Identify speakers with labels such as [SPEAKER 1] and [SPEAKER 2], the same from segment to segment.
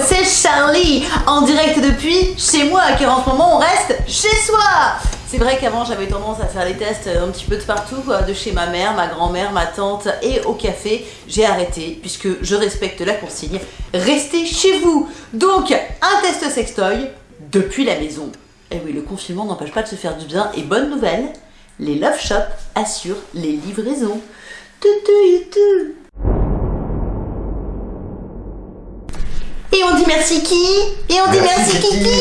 [SPEAKER 1] c'est Charlie en direct depuis chez moi car en ce moment on reste chez soi c'est vrai qu'avant j'avais tendance à faire les tests un petit peu de partout, de chez ma mère, ma grand-mère, ma tante et au café. J'ai arrêté puisque je respecte la consigne. Restez chez vous Donc un test sextoy depuis la maison. Et oui, le confinement n'empêche pas de se faire du bien. Et bonne nouvelle, les Love Shop assurent les livraisons. Et on dit merci qui Et on dit merci, Kiki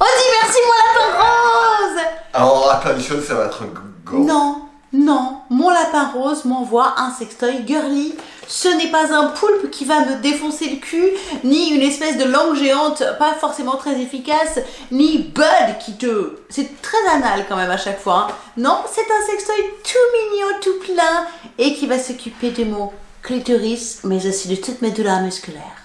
[SPEAKER 1] On dit merci mon lapin rose
[SPEAKER 2] Alors attention, ça va être go.
[SPEAKER 1] Non, non, mon lapin rose m'envoie un sextoy girly. Ce n'est pas un poulpe qui va me défoncer le cul, ni une espèce de langue géante pas forcément très efficace, ni Bud qui te... C'est très anal quand même à chaque fois. Hein. Non, c'est un sextoy tout mignon, tout plein, et qui va s'occuper de mon clitoris, mais aussi de toutes mes douleurs musculaires.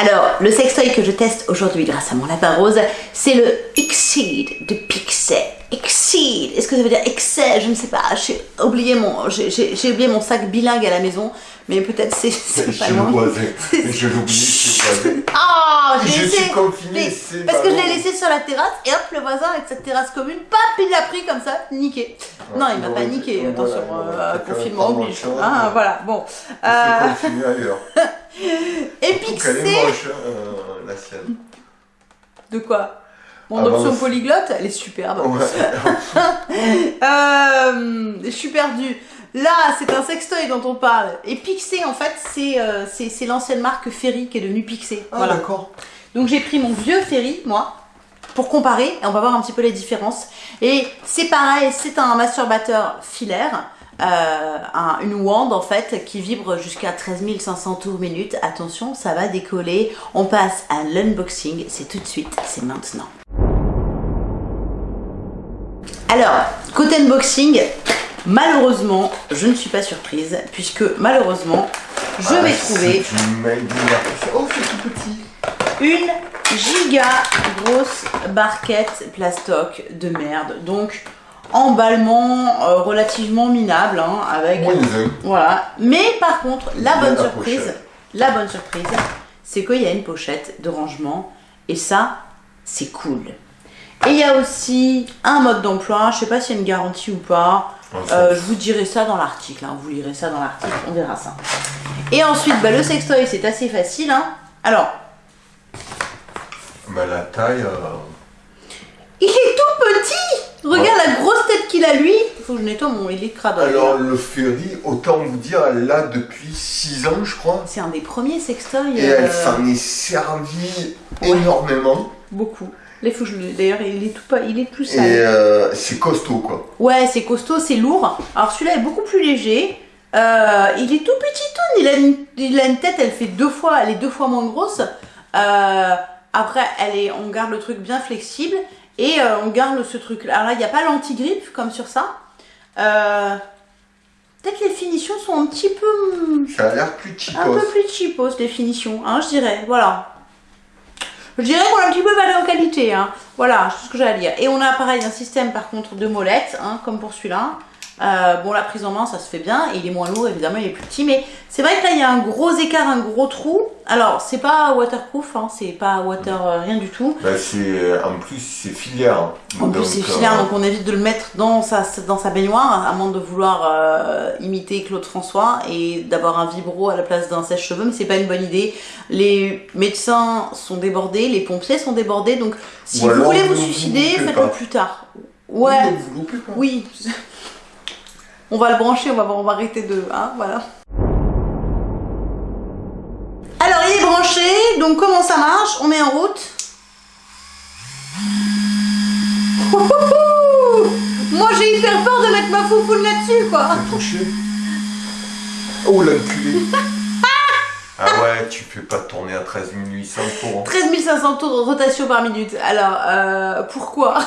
[SPEAKER 1] Alors, le sextoy que je teste aujourd'hui grâce à mon lapin rose, c'est le Exceed de Pixel. Exceed, est-ce que ça veut dire excès Je ne sais pas, j'ai oublié, mon, oublié mon sac bilingue à la maison, mais peut-être c'est
[SPEAKER 2] pas loin. Je l'ai oublié chez voisin.
[SPEAKER 1] Oh,
[SPEAKER 2] j'ai
[SPEAKER 1] laissé.
[SPEAKER 2] suis confiné,
[SPEAKER 1] Parce que je l'ai laissé sur la terrasse et hop, le voisin avec cette terrasse commune, pap, il l'a pris comme ça, niqué. non, il m'a pas niqué, attention, euh, confinement oblige. Ah, voilà, bon.
[SPEAKER 2] Euh... ailleurs.
[SPEAKER 1] et Pixé.
[SPEAKER 2] Elle est moche, euh, la sienne.
[SPEAKER 1] De quoi? Mon ah, option polyglotte, elle est superbe. euh, je suis perdue. Là, c'est un sextoy dont on parle. Et Pixé, en fait, euh, c'est l'ancienne marque Ferry qui est devenue Pixé.
[SPEAKER 2] Ah, d'accord.
[SPEAKER 1] Donc j'ai pris mon vieux Ferry, moi, pour comparer, et on va voir un petit peu les différences. Et c'est pareil, c'est un masturbateur filaire. Euh, une wand en fait qui vibre jusqu'à 13 500 tours minute. Attention, ça va décoller. On passe à l'unboxing. C'est tout de suite, c'est maintenant. Alors, côté unboxing, malheureusement, je ne suis pas surprise, puisque malheureusement, je vais ah, trouver
[SPEAKER 2] oh,
[SPEAKER 1] une giga grosse barquette plastoc de merde. Donc, emballement euh, relativement minable, hein, avec... voilà. Mais par contre, la bonne surprise, la bonne surprise, c'est qu'il y a une pochette de rangement, et ça, c'est cool. Et il y a aussi un mode d'emploi, je sais pas s'il y a une garantie ou pas. Euh, je vous dirai ça dans l'article, hein. vous lirez ça dans l'article, on verra ça. Et ensuite, bah, le sextoy, c'est assez facile. Hein. Alors.
[SPEAKER 2] Bah, la taille. Euh,
[SPEAKER 1] il est tout petit Regarde la grosse tête qu'il a lui. Il faut que je nettoie mon électrade.
[SPEAKER 2] Alors, le Fury, autant vous dire, elle l'a depuis 6 ans, je crois.
[SPEAKER 1] C'est un des premiers sextoys.
[SPEAKER 2] Et elle euh, s'en est servie énormément.
[SPEAKER 1] Beaucoup. D'ailleurs, il est tout pas, il est plus sale.
[SPEAKER 2] Et euh, c'est costaud quoi.
[SPEAKER 1] Ouais, c'est costaud, c'est lourd. Alors celui-là est beaucoup plus léger. Euh, il est tout petit tout. Il a, une, il a une tête, elle fait deux fois, elle est deux fois moins grosse. Euh, après, elle est, on garde le truc bien flexible et on garde ce truc. Alors là, il n'y a pas l'anti-grip comme sur ça. Peut-être les finitions sont un petit peu.
[SPEAKER 2] Ça a l'air plus cheapos.
[SPEAKER 1] Un peu plus cheapos les finitions, hein, je dirais. Voilà. Je dirais qu'on a un petit peu valeur qualité, hein. Voilà, c'est ce que j'ai à dire. Et on a pareil un système par contre de molettes, hein, comme pour celui-là. Euh, bon, la prise en main, ça se fait bien. il est moins lourd, évidemment, il est plus petit. Mais c'est vrai que là, il y a un gros écart, un gros trou. Alors, c'est pas waterproof, hein, c'est pas water euh, rien du tout.
[SPEAKER 2] Bah, c'est en plus, c'est filière.
[SPEAKER 1] En plus, c'est filière, euh, donc on évite de le mettre dans sa, dans sa baignoire, à moins de vouloir imiter Claude François et d'avoir un vibro à la place d'un sèche-cheveux. Mais c'est pas une bonne idée. Les médecins sont débordés, les pompiers sont débordés. Donc, si vous voulez vous, suicider, faites-le plus tard. Ouais. Oui. On va le brancher, on va, on va arrêter de... Hein, voilà. Alors, il est branché. Donc, comment ça marche? On met en route? Moi, j'ai hyper peur de mettre ma foufoune là-dessus, quoi.
[SPEAKER 2] touché. Oh, l'enculé. ah ouais, tu peux pas tourner à 13 800 tours.
[SPEAKER 1] 13 500 tours de rotation par minute. Alors, euh, pourquoi?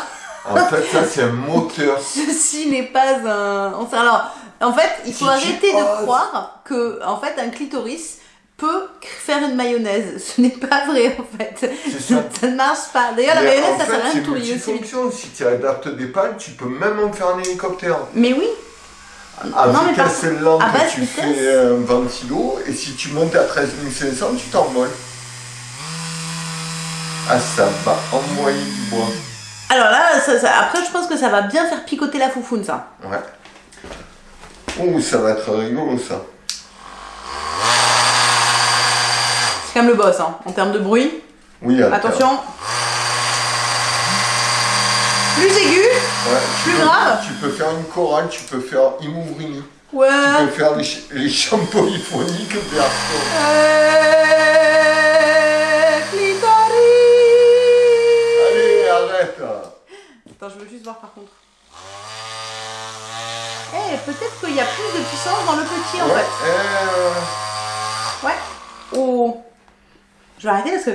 [SPEAKER 2] En fait, ça, c'est un moteur.
[SPEAKER 1] Ceci n'est pas un... Alors, en fait, il faut arrêter de croire que, en fait, un clitoris peut faire une mayonnaise. Ce n'est pas vrai, en fait. Ça. ça. ne marche pas. D'ailleurs, la mayonnaise, ça sert à rien de
[SPEAKER 2] aussi. Si tu adaptes des pannes, tu peux même en faire un hélicoptère.
[SPEAKER 1] Mais oui.
[SPEAKER 2] À non, vitesse mais lente, tu fais un ventilo, et si tu montes à 13 500, tu t'envoles. Ah, ça va envoyer du bois.
[SPEAKER 1] Alors là, ça- ça- après, je pense que ça va bien faire picoter la foufoune, ça.
[SPEAKER 2] Ouais. Oh, ça va être rigolo, ça.
[SPEAKER 1] C'est quand même le boss, hein, en termes de bruit.
[SPEAKER 2] Oui.
[SPEAKER 1] Attention. Plus aigu.
[SPEAKER 2] Ouais,
[SPEAKER 1] Plus
[SPEAKER 2] peux-
[SPEAKER 1] grave.
[SPEAKER 2] Tu peux faire une chorale, tu peux faire Imouvrini.
[SPEAKER 1] Ouais.
[SPEAKER 2] Tu peux faire les, les chants polyphoniques perso.
[SPEAKER 1] Euh, Attends, je veux juste voir par contre. Eh, peut-être qu'il y a plus de puissance dans le petit en
[SPEAKER 2] Ouais,
[SPEAKER 1] fait.
[SPEAKER 2] euh,
[SPEAKER 1] Ouais. Oh. Je vais arrêter parce que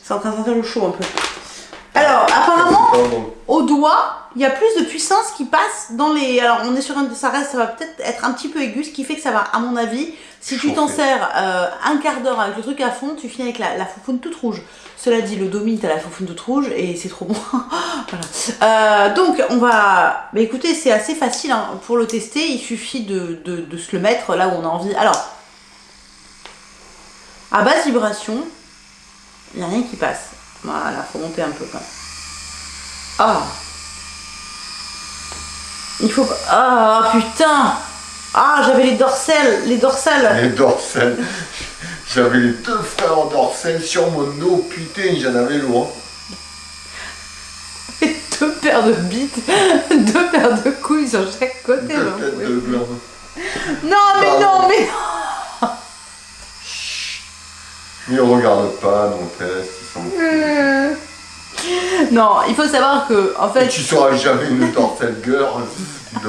[SPEAKER 1] c'est en train de sentir le chaud un peu. Alors, apparemment, au doigt, il y a plus de puissance qui passe dans les. Alors, on est sur un. Ça reste, ça va peut-être être un petit peu aigu, ce qui fait que ça va, à mon avis, si tu t'en sers euh, un quart d'heure avec le truc à fond, tu finis avec la, la foufoune toute rouge. Cela dit, le domi, t'as la foufoune toute rouge et c'est trop bon. voilà. Euh, donc, on va. Mais écoutez, c'est assez facile hein. pour le tester. Il suffit de, de, de se le mettre là où on a envie. Alors, à basse vibration, il n'y a rien qui passe. Voilà, faut monter un peu quand même. Ah Il faut pas... Ah putain Ah j'avais les dorsales, les dorsales
[SPEAKER 2] Les dorsales. J'avais les deux frères dorsales sur mon dos. Putain, j'en avais loin.
[SPEAKER 1] Deux paires de bites, deux paires de couilles sur chaque côté.
[SPEAKER 2] Deux de
[SPEAKER 1] plus.
[SPEAKER 2] gland.
[SPEAKER 1] Non mais
[SPEAKER 2] Pardon.
[SPEAKER 1] non mais
[SPEAKER 2] Ils regarde pas nos tests, ils sont
[SPEAKER 1] non Non, il faut savoir que en
[SPEAKER 2] Et
[SPEAKER 1] fait...
[SPEAKER 2] tu seras jamais une dorsale girl.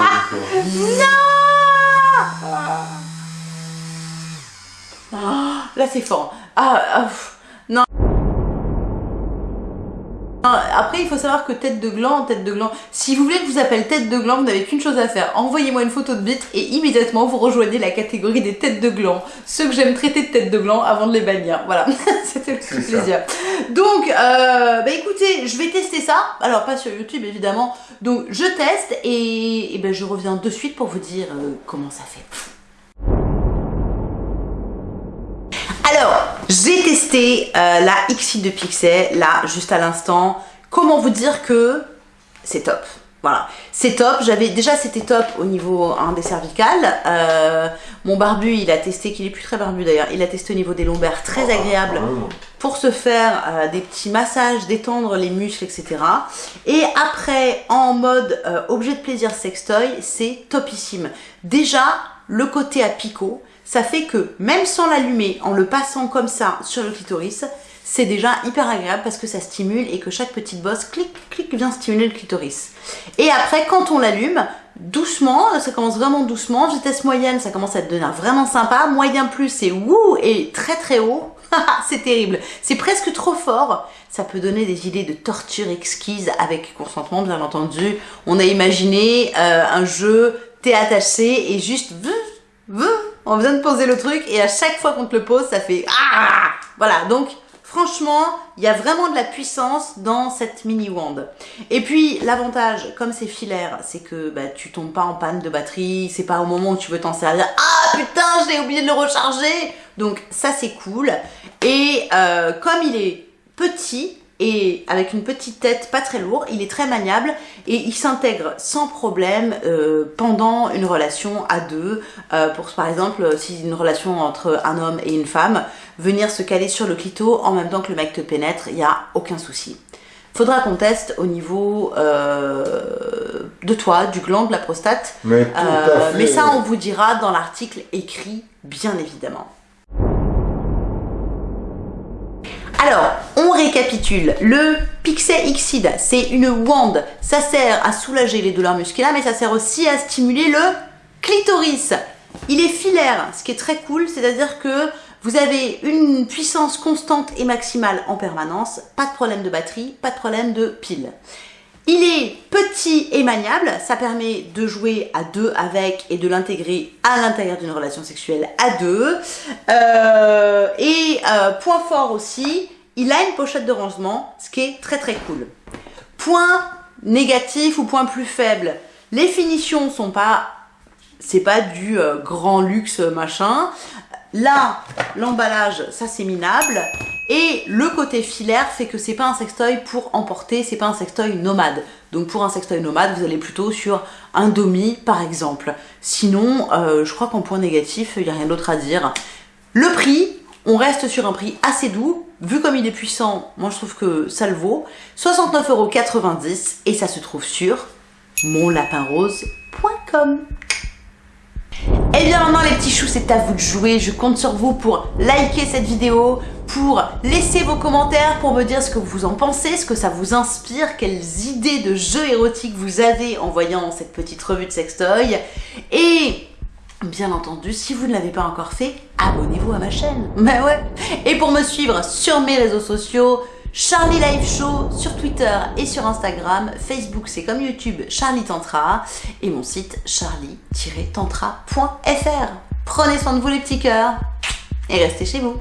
[SPEAKER 2] Euh,
[SPEAKER 1] Ah, là c'est fort. Ah, ah, non. Après, il faut savoir que tête de gland, tête de gland. Si vous voulez que je vous appelle tête de gland, vous n'avez qu'une chose à faire. Envoyez-moi une photo de bite et immédiatement vous rejoignez la catégorie des têtes de gland. Ceux que j'aime traiter de tête de gland avant de les bannir. Voilà, c'était le petit
[SPEAKER 2] ça.
[SPEAKER 1] plaisir. Donc, euh, bah écoutez, je vais tester ça. Alors, pas sur YouTube évidemment. Donc, je teste et, et ben, je reviens de suite pour vous dire euh, comment ça fait. J'ai testé euh, la XI de Pixel, là, juste à l'instant. Comment vous dire que c'est top voilà, c'est top. J'avais déjà c'était top au niveau hein, des cervicales. Euh, mon barbu, il a testé, qu'il est plus très barbu d'ailleurs. Il a testé au niveau des lombaires, très agréable
[SPEAKER 2] vraiment.
[SPEAKER 1] pour se faire euh, des petits massages, détendre les muscles, etc. Et après, en mode euh, objet de plaisir sextoy, c'est topissime. Déjà, le côté à picot, ça fait que même sans l'allumer, en le passant comme ça sur le clitoris, c'est déjà hyper agréable parce que ça stimule et que chaque petite bosse, clic, clic, vient stimuler le clitoris. Et après, quand on l'allume, doucement, ça commence vraiment doucement, vitesse moyenne, ça commence à devenir vraiment sympa, moyen plus, c'est wouh, et très très haut, c'est terrible. C'est presque trop fort. Ça peut donner des idées de torture exquise avec consentement, bien entendu. On a imaginé euh, un jeu THC et juste on vient de poser le truc et à chaque fois qu'on te le pose, ça fait ah Voilà, donc franchement, il y a vraiment de la puissance dans cette mini wand. Et puis l'avantage, comme c'est filaire, c'est que bah, tu tombes pas en panne de batterie, c'est pas au moment où tu veux t'en servir, ah putain, j'ai oublié de le recharger. Donc ça c'est cool. Et euh, comme il est petit et avec une petite tête pas très lourd, il est très maniable et il s'intègre sans problème euh, pendant une relation à deux. Euh, pour par exemple, si une relation entre un homme et une femme, venir se caler sur le clito en même temps que le mec te pénètre, il n'y a aucun souci. Faudra qu'on teste au niveau euh, de toi, du gland, de la prostate.
[SPEAKER 2] Mais tout
[SPEAKER 1] Euh,
[SPEAKER 2] à fait.
[SPEAKER 1] mais ça, on vous dira dans l'article écrit, bien évidemment. Alors, récapitule. Le Pixel Xid, c'est une wand. Ça sert à soulager les douleurs musculaires, mais ça sert aussi à stimuler le clitoris. Il est filaire, ce qui est très cool, c'est-à-dire que vous avez une puissance constante et maximale en permanence, pas de problème de batterie, pas de problème de pile. Il est petit et maniable, ça permet de jouer à deux avec et de l'intégrer à l'intérieur d'une relation sexuelle à deux. Euh, et euh, point fort aussi, il a une pochette de rangement, ce qui est très très cool. Point négatif ou point plus faible, les finitions sont pas, c'est pas du euh, grand luxe machin. Là, l'emballage, ça c'est minable. Et le côté filaire fait que c'est pas un sextoy pour emporter, c'est pas un sextoy nomade. Donc pour un sextoy nomade, vous allez plutôt sur un domi par exemple. Sinon, euh, je crois qu'en point négatif, il n'y a rien d'autre à dire. Le prix, on reste sur un prix assez doux. Vu comme il est puissant, moi je trouve que ça le vaut. 69,90€ et ça se trouve sur monlapinrose.com. Et bien maintenant les petits choux, c'est à vous de jouer. Je compte sur vous pour liker cette vidéo, pour laisser vos commentaires, pour me dire ce que vous en pensez, ce que ça vous inspire, quelles idées de jeux érotiques vous avez en voyant cette petite revue de sextoy. Et bien entendu, si vous ne l'avez pas encore fait, abonnez-vous à ma chaîne. Mais ouais Et pour me suivre sur mes réseaux sociaux, Charlie Live Show sur Twitter et sur Instagram. Facebook, c'est comme YouTube, Charlie Tantra. Et mon site, charlie-tantra.fr. Prenez soin de vous les petits cœurs et restez chez vous.